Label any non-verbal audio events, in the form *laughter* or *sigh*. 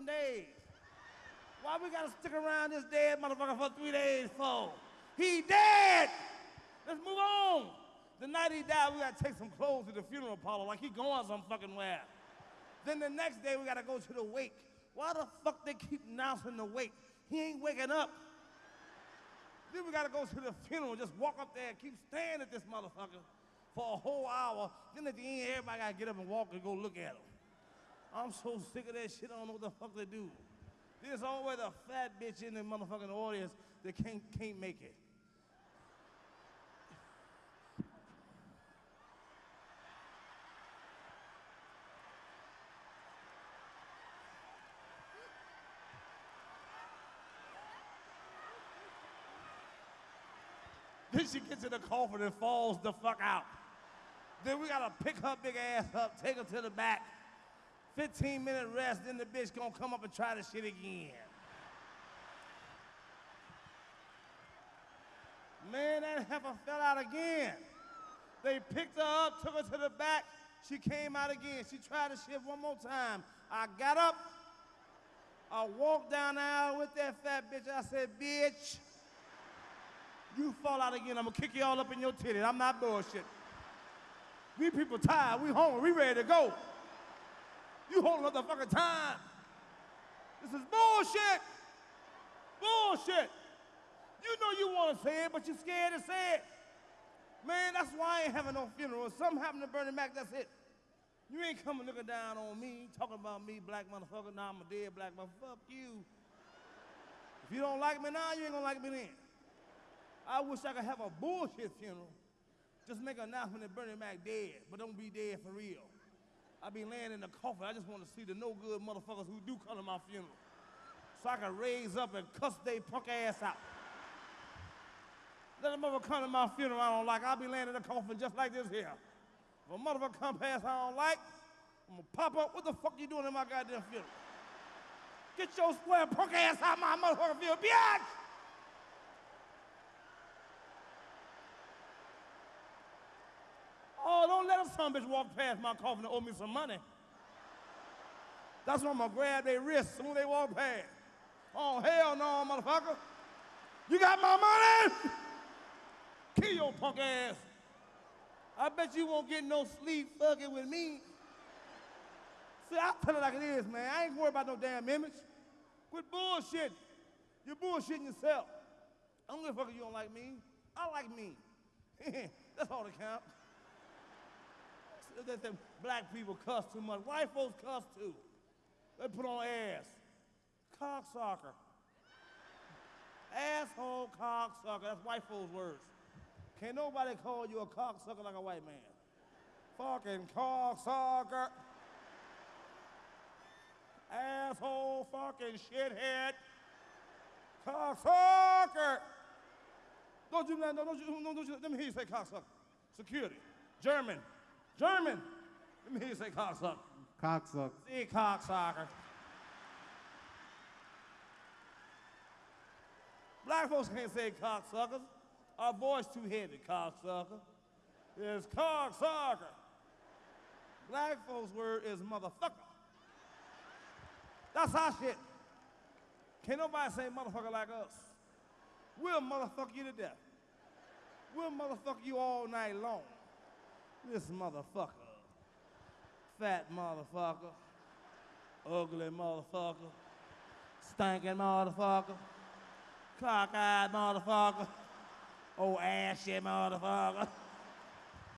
fucking days. Why we gotta stick around this dead motherfucker for three days for? He dead! Let's move on. The night he died, we gotta take some clothes to the funeral parlor like he going some fucking where. Then the next day we gotta go to the wake. Why the fuck they keep announcing the wake? He ain't waking up. Then we gotta go to the funeral, just walk up there and keep staring at this motherfucker for a whole hour. Then at the end, everybody gotta get up and walk and go look at him. I'm so sick of that shit, I don't know what the fuck to do. There's always a fat bitch in the motherfucking audience that can't, can't make it. Then she gets in the coffin and falls the fuck out. Then we gotta pick her big ass up, take her to the back. 15 minute rest, then the bitch gonna come up and try the shit again. Man, that heifer fell out again. They picked her up, took her to the back. She came out again. She tried the shit one more time. I got up. I walked down the aisle with that fat bitch. I said, bitch, you fall out again, I'm gonna kick you all up in your titties. I'm not bullshit. We people tired, we hungry, we ready to go. You holding up the fucking time. This is bullshit. Bullshit. You know you want to say it, but you're scared to say it. Man, that's why I ain't having no funeral. If something happened to Bernie Mac, that's it. You ain't coming looking down on me, talking about me, black motherfucker. Now I'm a dead black motherfucker. Fuck you. If you don't like me now, you ain't gonna like me then. I wish I could have a bullshit funeral. Just make an announcement that Bernie Mac dead, but don't be dead for real. I be laying in the coffin. I just want to see the no good motherfuckers who do come to my funeral. So I can raise up and cuss they punk ass out. Let a motherfucker come to my funeral I don't like. I'll be laying in the coffin just like this here. If a motherfucker come past I don't like, I'm gonna pop up. What the fuck you doing in my goddamn funeral? Get your square punk ass out my motherfucking funeral, bitch! Oh, don't let a son bitch walk past my coffin and owe me some money. That's when I'm gonna grab their wrists as they walk past. Oh, hell no, motherfucker. You got my money? Kill your punk ass. I bet you won't get no sleep fucking with me. See, I'll tell it like it is, man. I ain't worried about no damn image. Quit bullshitting. You're bullshitting yourself. I don't give a fuck if you don't like me. I like me. *laughs* That's all that counts. That them black people cuss too much. White folks cuss too. They put on ass. Cocksucker. Asshole cocksucker. That's white folks' words. Can't nobody call you a cocksucker like a white man. Fucking cocksucker. Asshole fucking shithead. Cocksucker. Don't you, don't you, no, don't you, let me hear you say cocksucker. Security. German. German. Let me you say cocksucker. Cocksucker. See, cocksucker. Black folks can't say cocksuckers. Our voice too heavy, cocksucker. It's cocksucker. Black folks' word is motherfucker. That's our shit. Can't nobody say motherfucker like us. We'll motherfuck you to death. We'll motherfuck you all night long. This motherfucker. Fat motherfucker. Ugly motherfucker. Stinking motherfucker. Cockeyed motherfucker. Oh, ashy motherfucker.